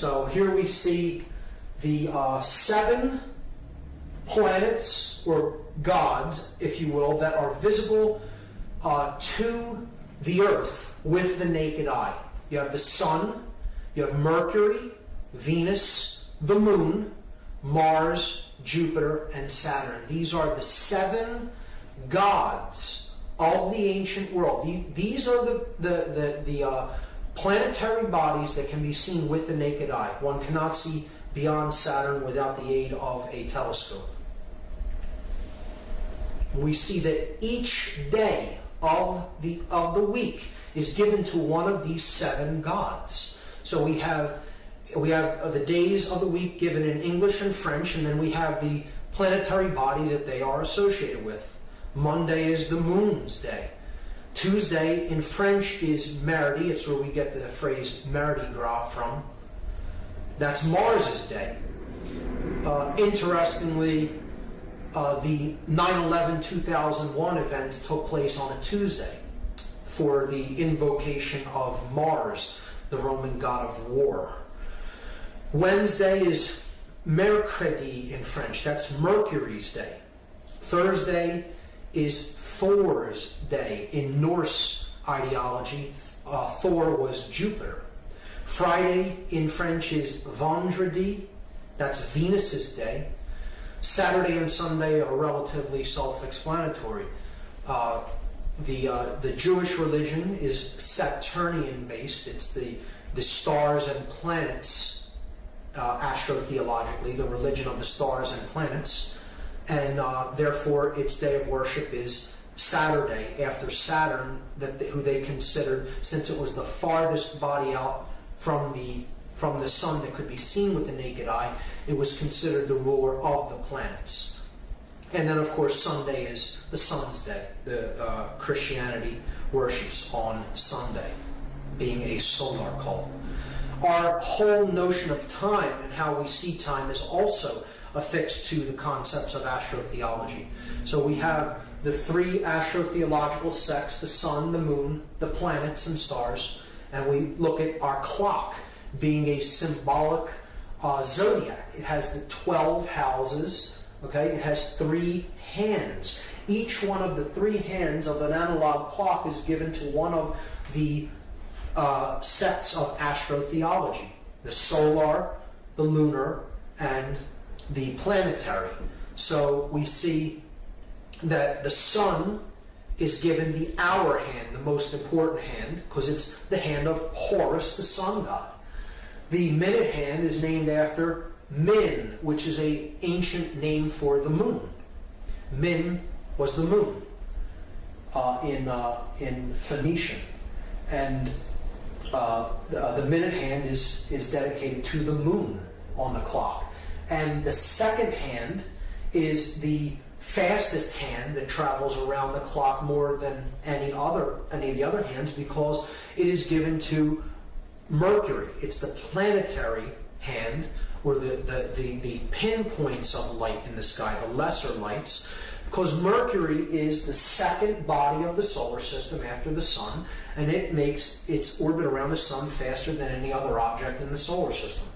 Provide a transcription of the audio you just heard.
So here we see the uh, seven planets or gods, if you will, that are visible uh, to the earth with the naked eye. You have the sun, you have Mercury, Venus, the moon, Mars, Jupiter, and Saturn. These are the seven gods of the ancient world. These are the, the, the, the uh, planetary bodies that can be seen with the naked eye. One cannot see beyond Saturn without the aid of a telescope. We see that each day of the, of the week is given to one of these seven gods. So we have we have the days of the week given in English and French, and then we have the planetary body that they are associated with. Monday is the moon's day. Tuesday in French is Mardi. It's where we get the phrase Mardi Gras from. That's Mars's day. Uh, interestingly, uh, the 9-11 2001 event took place on a Tuesday for the invocation of Mars, the Roman god of war. Wednesday is Mercredi in French. That's Mercury's day. Thursday is Thor's day. In Norse ideology, uh, Thor was Jupiter. Friday in French is Vendredi, that's Venus's day. Saturday and Sunday are relatively self-explanatory. Uh, the uh, the Jewish religion is Saturnian based. It's the the stars and planets uh, astrotheologically, the religion of the stars and planets, and uh, therefore its day of worship is Saturday after Saturn, that they, who they considered since it was the farthest body out from the from the sun that could be seen with the naked eye, it was considered the ruler of the planets. And then, of course, Sunday is the sun's day. The uh, Christianity worships on Sunday, being a solar cult. Our whole notion of time and how we see time is also affixed to the concepts of astrotheology. So we have the three astrotheological sects, the sun, the moon, the planets and stars, and we look at our clock being a symbolic uh, zodiac. It has the 12 houses, okay? It has three hands. Each one of the three hands of an analog clock is given to one of the uh, sets of astrotheology. The solar, the lunar, and the planetary. So we see that the sun is given the hour hand, the most important hand, because it's the hand of Horus, the sun god. The minute hand is named after Min, which is a ancient name for the moon. Min was the moon uh, in uh, in Phoenician, and uh, the, uh, the minute hand is is dedicated to the moon on the clock, and the second hand is the fastest hand that travels around the clock more than any other any of the other hands because it is given to Mercury. It's the planetary hand or the, the, the, the pinpoints of light in the sky, the lesser lights, because Mercury is the second body of the solar system after the sun, and it makes its orbit around the sun faster than any other object in the solar system.